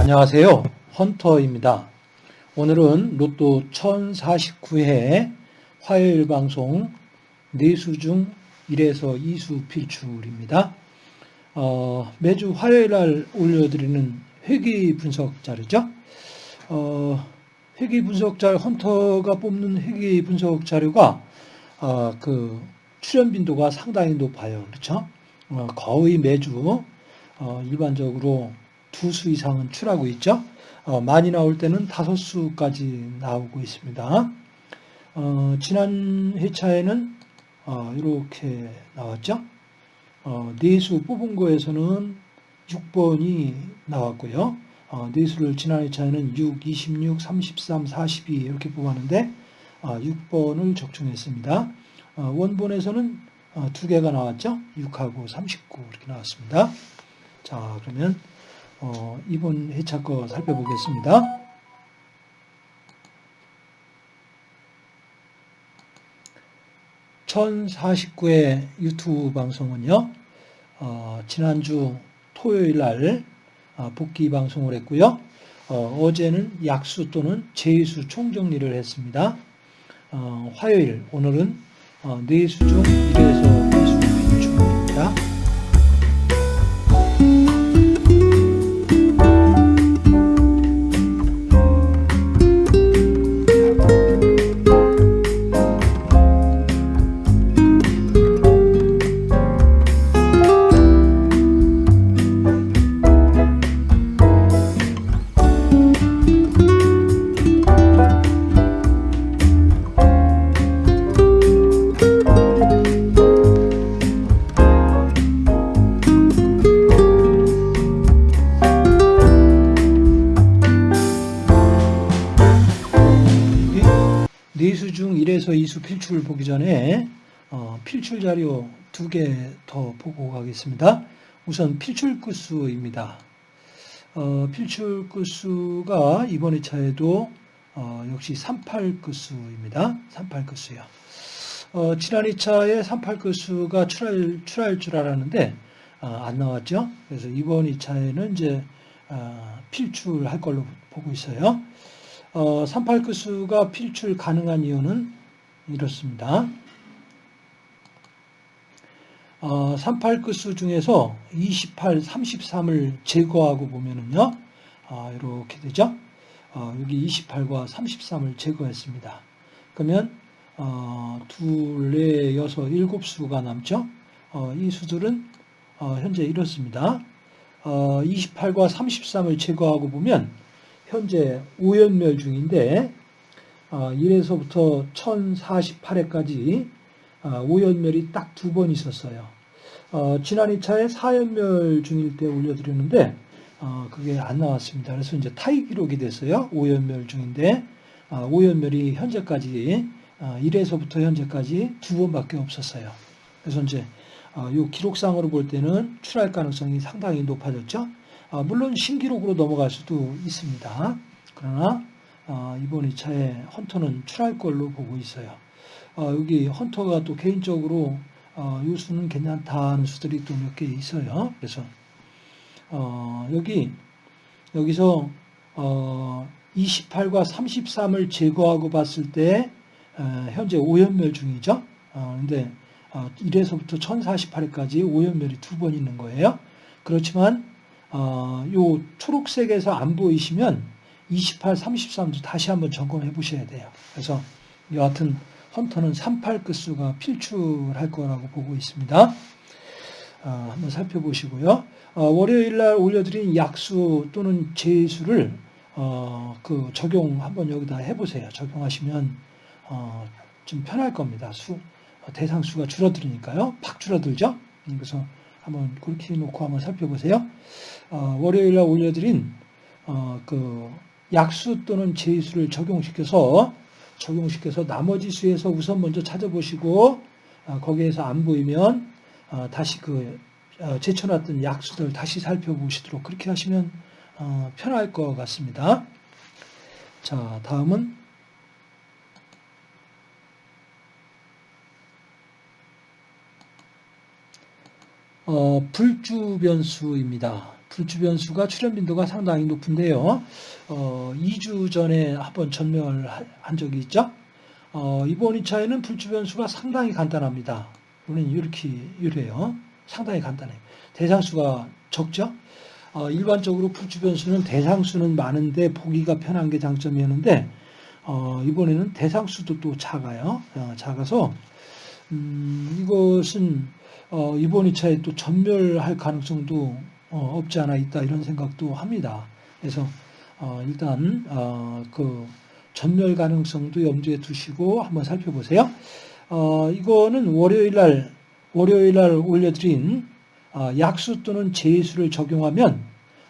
안녕하세요. 헌터입니다. 오늘은 로또 1049회 화요일 방송 4수 중 1에서 2수 필출입니다. 어, 매주 화요일 날 올려드리는 회기 분석 자료죠. 어, 회기 분석 자료, 헌터가 뽑는 회기 분석 자료가 어, 그 출연 빈도가 상당히 높아요. 그렇죠? 어, 거의 매주 어, 일반적으로 두 수 이상은 출하고 있죠. 어, 많이 나올 때는 다섯 수까지 나오고 있습니다. 어, 지난 회차에는 어, 이렇게 나왔죠. 어, 네수 뽑은 거에서는 6번이 나왔고요. 어, 네수를 지난 회차에는 6, 26, 33, 42 이렇게 뽑았는데 어, 6번을 적중했습니다. 어, 원본에서는 어, 두 개가 나왔죠. 6하고 39 이렇게 나왔습니다. 자 그러면 어, 이번 회차 거 살펴보겠습니다. (1049회) 유튜브 방송은요 어, 지난주 토요일 날 어, 복귀 방송을 했고요. 어, 제는 약수 또는 제수 총정리를 했습니다. 어, 화요일 오늘은 어, 네수 중 1에서 2수 비중입니다 보기 전에 어, 필출 자료 두 개 더 보고 가겠습니다. 우선 필출 끝수입니다. 어, 필출 끝수가 이번 회차에도 어, 역시 38 끝수입니다. 38 끝수요. 어, 지난 2차에 38 끝수가 출할, 출할 줄 알았는데 어, 안 나왔죠. 그래서 이번 2차에는 이제 어, 필출할 걸로 보고 있어요. 어, 38 끝수가 필출 가능한 이유는 이렇습니다. 어, 38끝수 중에서 28, 33을 제거하고 보면은요, 어, 이렇게 되죠. 어, 여기 28과 33을 제거했습니다. 그러면 어, 둘, 넷, 여섯, 일곱 수가 남죠. 어, 이 수들은 어, 현재 이렇습니다. 어, 28과 33을 제거하고 보면 현재 오연멸 중인데 1에서부터 1048회까지 오연멸이 딱 두 번 있었어요. 어, 지난 2차에 4연멸 중일 때 올려드렸는데 어, 그게 안 나왔습니다. 그래서 이제 타이 기록이 됐어요. 5연멸 중인데 5연멸이 현재까지 1에서부터 현재까지 두 번밖에 없었어요. 그래서 이제 이 기록상으로 볼 때는 출할 가능성이 상당히 높아졌죠. 아, 물론 신기록으로 넘어갈 수도 있습니다. 그러나 아, 이번 2차에 헌터는 출할 걸로 보고 있어요. 아, 여기 헌터가 또 개인적으로 이 수는 괜찮다는 수들이 또 몇 개 있어요. 그래서 어, 여기 여기서 28과 33을 제거하고 봤을 때 현재 5연멸 중이죠. 그런데 1에서부터 1048회까지 5연멸이 두 번 있는 거예요. 그렇지만 어, 요 초록색에서 안 보이시면 28, 33도 다시 한번 점검해 보셔야 돼요. 그래서 여하튼 헌터는 38 끝수가 필출할 거라고 보고 있습니다. 어, 한번 살펴보시고요. 어, 월요일 날 올려드린 약수 또는 제수를 어, 그 적용 한번 여기다 해보세요. 적용하시면 어, 좀 편할 겁니다. 수 대상 수가 줄어들으니까요. 팍 줄어들죠. 그래서 한번 그렇게 놓고 한번 살펴보세요. 어, 월요일 날 올려드린 어, 그 약수 또는 제수를 적용시켜서 적용시켜서 나머지 수에서 우선 먼저 찾아보시고 어, 거기에서 안 보이면 어, 다시 그 어, 제쳐놨던 약수들 다시 살펴보시도록 그렇게 하시면 어, 편할 것 같습니다. 자, 다음은 어, 불주 변수입니다. 불주 변수가 출현 빈도가 상당히 높은데요. 어, 2주 전에 한번 전멸한 적이 있죠. 어, 이번 2차에는 불주 변수가 상당히 간단합니다. 우리는 이렇게 이래요. 상당히 간단해요. 대상수가 적죠. 어, 일반적으로 불주 변수는 대상수는 많은데 보기가 편한 게 장점이었는데 어, 이번에는 대상수도 또 작아요. 어, 작아서 음, 이것은 어, 이번 2차에 또 전멸할 가능성도 어, 없지 않아 있다 이런 생각도 합니다. 그래서 어, 일단 어, 그 전멸 가능성도 염두에 두시고 한번 살펴보세요. 어, 이거는 월요일 날 월요일 날 올려드린 어, 약수 또는 제수를 적용하면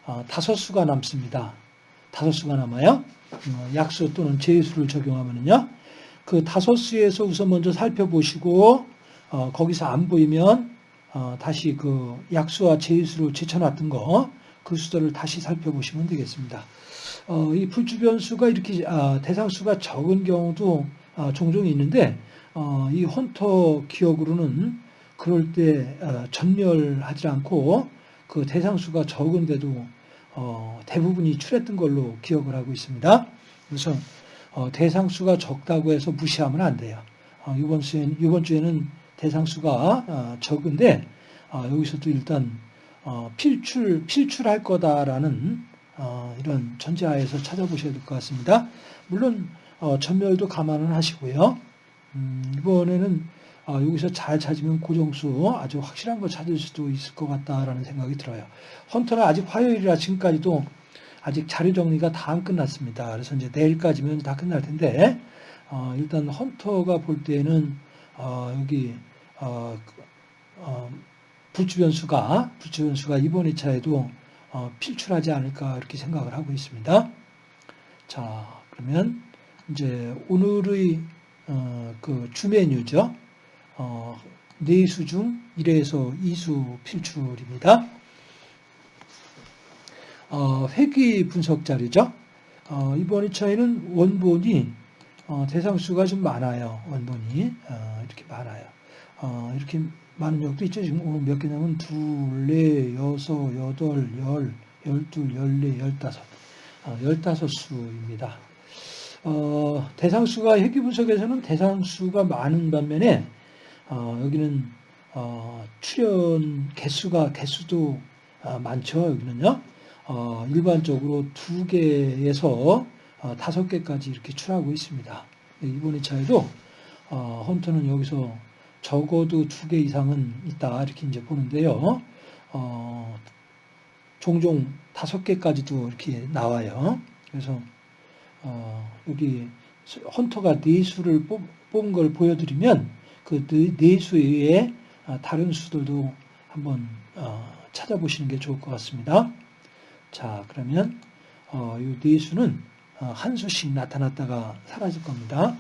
어, 다섯 수가 남습니다. 다섯 수가 남아요. 어, 약수 또는 제수를 적용하면요. 그 다섯 수에서 우선 먼저 살펴보시고 어, 거기서 안 보이면 어, 다시 그 약수와 제수로 제쳐놨던 거 그 수들을 다시 살펴보시면 되겠습니다. 어, 이 불주변수가 이렇게 아, 대상수가 적은 경우도 아, 종종 있는데 어, 이 헌터 기억으로는 그럴 때 어, 전멸하지 않고 그 대상수가 적은데도 어, 대부분이 출했던 걸로 기억을 하고 있습니다. 그래서 어, 대상수가 적다고 해서 무시하면 안 돼요. 어, 이번 주에는, 이번 주에는 대상 수가 어, 적은데 어, 여기서도 일단 어, 필출 필출할 거다라는 어, 이런 전제하에서 찾아보셔야 될 것 같습니다. 물론 어, 전멸도 감안을 하시고요. 음, 이번에는 어, 여기서 잘 찾으면 고정수 아주 확실한 거 찾을 수도 있을 것 같다라는 생각이 들어요. 헌터는 아직 화요일이라 지금까지도 아직 자료 정리가 다 안 끝났습니다. 그래서 이제 내일까지면 다 끝날 텐데 어, 일단 헌터가 볼 때는 어, 여기 어, 어, 불주변수가 불주변수가 이번 2차에도 어, 필출하지 않을까 이렇게 생각을 하고 있습니다. 자 그러면 이제 오늘의 어, 그 주메뉴죠. 어, 4수 중 1에서 2수 필출입니다. 어, 회귀 분석 자료죠. 어, 이번 2차에는 원본이 어, 대상수가 좀 많아요. 원본이 어, 이렇게 많아요. 어, 이렇게 많은 적도 있죠. 지금 오늘 몇 개냐면 둘, 넷, 여섯, 여덟, 열, 열둘, 열네, 열다섯, 어, 열다섯 수입니다. 어, 대상수가 회귀 분석에서는 대상수가 많은 반면에 어, 여기는 어, 출연 개수가 개수도 어, 많죠. 여기는요. 어, 일반적으로 두 개에서 어, 다섯 개까지 이렇게 출하고 있습니다. 이번 2차에도 어, 헌터는 여기서 적어도 두 개 이상은 있다 이렇게 이제 보는데요. 어, 종종 다섯 개까지도 이렇게 나와요. 그래서 어, 여기 헌터가 네 수를 뽑, 뽑은 걸 보여드리면 그네 네 수의 다른 수들도 한번 어, 찾아보시는 게 좋을 것 같습니다. 자, 그러면 어, 이네 수는 어, 한 수씩 나타났다가 사라질 겁니다.